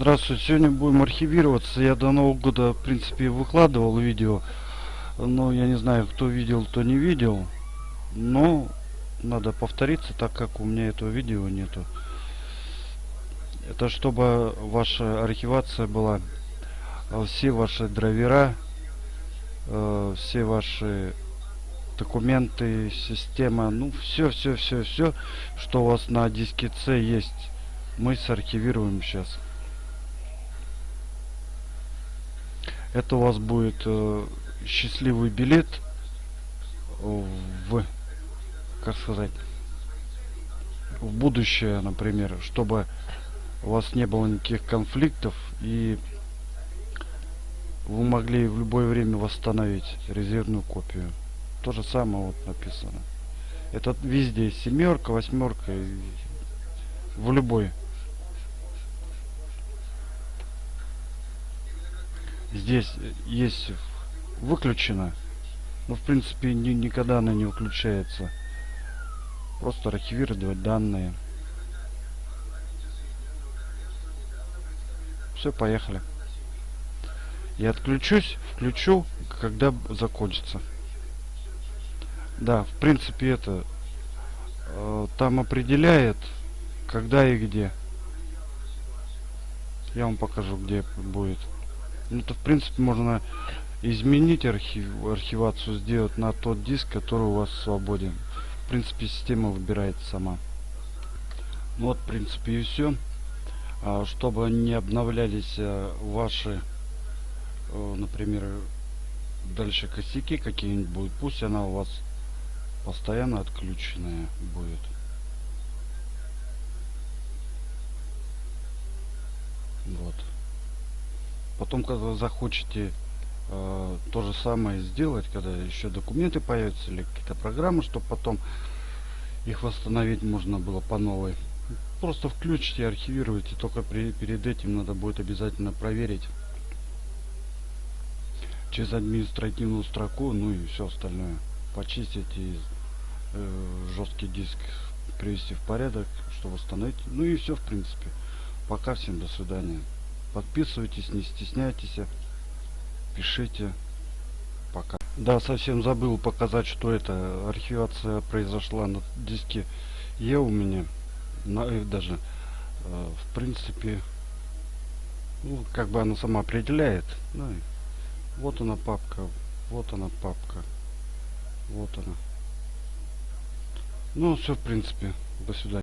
Здравствуйте, сегодня будем архивироваться. Я до Нового года, в принципе, выкладывал видео. Но я не знаю, кто видел, кто не видел. Но надо повториться, так как у меня этого видео нету. Это чтобы ваша архивация была. э, Все ваши драйвера, э, все ваши документы, система, ну все, все, все, все, что у вас на диске C есть, мы сархивируем сейчас. Это у вас будет э, счастливый билет в, как сказать, в будущее, например, чтобы у вас не было никаких конфликтов и вы могли в любое время восстановить резервную копию. То же самое вот написано. Это везде семерка, восьмерка, в любой. Здесь есть выключено, но в принципе ни, никогда она не выключается. Просто архивировать данные. Все, поехали. Я отключусь, включу, когда закончится. Да, в принципе это э, там определяет, когда и где. Я вам покажу, где будет. Ну, то в принципе можно изменить архив, архивацию, сделать на тот диск, который у вас свободен. В принципе, система выбирает сама. Ну вот, в принципе, и все. А, чтобы не обновлялись а, ваши, а, например, дальше косяки какие-нибудь будут, пусть она у вас постоянно отключенная будет. Вот. Потом, когда захочете э, то же самое сделать, когда еще документы появятся или какие-то программы, чтобы потом их восстановить можно было по новой. Просто включите, архивируйте, только при, перед этим надо будет обязательно проверить через административную строку, ну и все остальное. Почистить и э, жесткий диск привести в порядок, чтобы восстановить. Ну и все, в принципе. Пока всем до свидания. Подписывайтесь, не стесняйтесь. Пишите. Пока. Да, совсем забыл показать, что это архивация произошла на диске Е у меня. На F даже. Э, в принципе, ну, как бы она сама определяет. Ну, вот она папка. Вот она папка. Вот она. Ну, все, в принципе. До свидания.